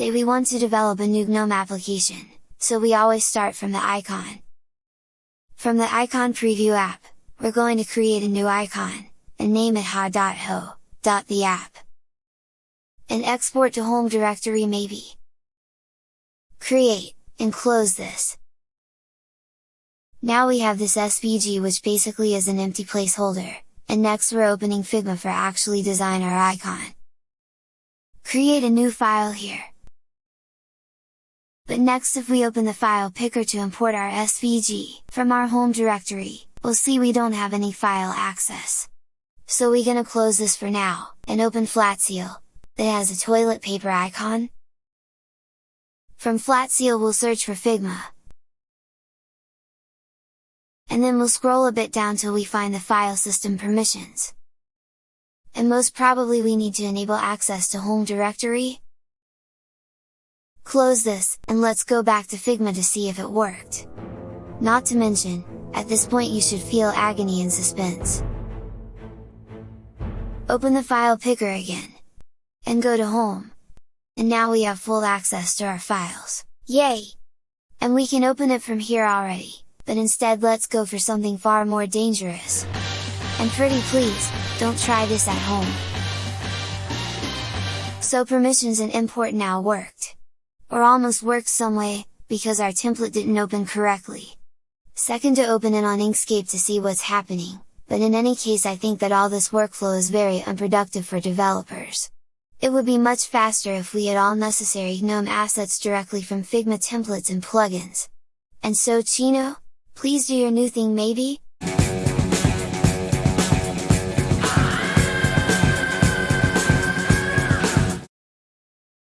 Say we want to develop a new GNOME application, so we always start from the icon. From the icon preview app, we're going to create a new icon, and name it ha.ho, the app. And export to home directory maybe. Create, and close this. Now we have this SVG which basically is an empty placeholder, and next we're opening Figma for actually design our icon. Create a new file here. But next if we open the file picker to import our SVG, from our home directory, we'll see we don't have any file access. So we gonna close this for now, and open Flatseal, that has a toilet paper icon. From Flatseal we'll search for Figma, and then we'll scroll a bit down till we find the file system permissions. And most probably we need to enable access to home directory. Close this, and let's go back to Figma to see if it worked. Not to mention, at this point you should feel agony and suspense. Open the file picker again. And go to home. And now we have full access to our files. Yay! And we can open it from here already but instead let's go for something far more dangerous. And pretty please, don't try this at home! So permissions and import now worked. Or almost worked some way, because our template didn't open correctly. Second to open it on Inkscape to see what's happening, but in any case I think that all this workflow is very unproductive for developers. It would be much faster if we had all necessary GNOME assets directly from Figma templates and plugins. And so Chino? Please do your new thing maybe?